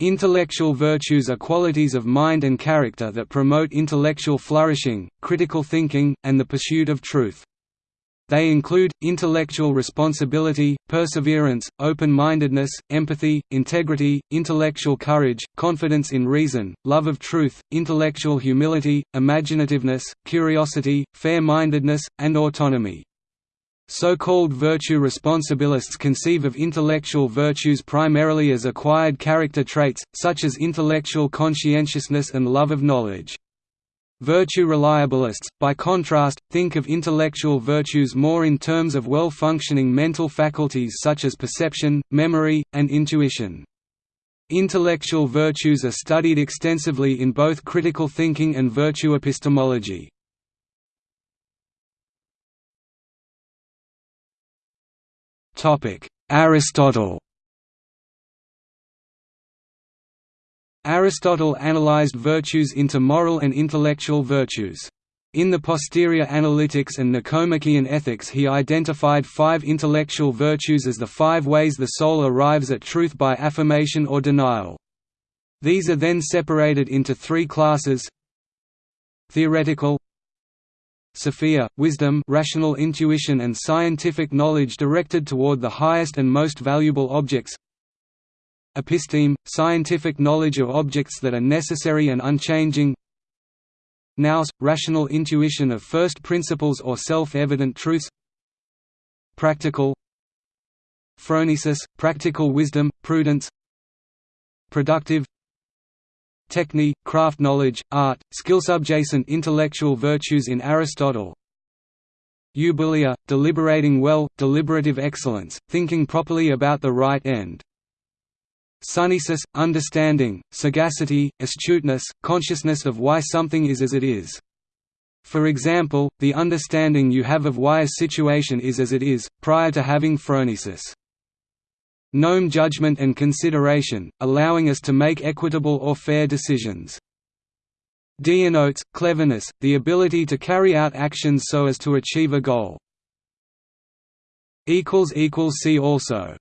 Intellectual virtues are qualities of mind and character that promote intellectual flourishing, critical thinking, and the pursuit of truth. They include, intellectual responsibility, perseverance, open-mindedness, empathy, integrity, intellectual courage, confidence in reason, love of truth, intellectual humility, imaginativeness, curiosity, fair-mindedness, and autonomy. So-called virtue responsibilists conceive of intellectual virtues primarily as acquired character traits, such as intellectual conscientiousness and love of knowledge. Virtue reliabilists, by contrast, think of intellectual virtues more in terms of well-functioning mental faculties such as perception, memory, and intuition. Intellectual virtues are studied extensively in both critical thinking and virtue epistemology. Aristotle Aristotle analyzed virtues into moral and intellectual virtues. In the posterior analytics and Nicomachean ethics he identified five intellectual virtues as the five ways the soul arrives at truth by affirmation or denial. These are then separated into three classes Theoretical Sophia, wisdom rational intuition and scientific knowledge directed toward the highest and most valuable objects. Episteme, scientific knowledge of objects that are necessary and unchanging. Nous, rational intuition of first principles or self-evident truths. Practical. Phronesis, practical wisdom, prudence. Productive Techne, craft knowledge, art, skill subjacent intellectual virtues in Aristotle. Eubulia, deliberating well, deliberative excellence, thinking properly about the right end. Sunesis, understanding, sagacity, astuteness, consciousness of why something is as it is. For example, the understanding you have of why a situation is as it is, prior to having phronesis gnome judgment and consideration, allowing us to make equitable or fair decisions. Deinotes, cleverness, the ability to carry out actions so as to achieve a goal. See also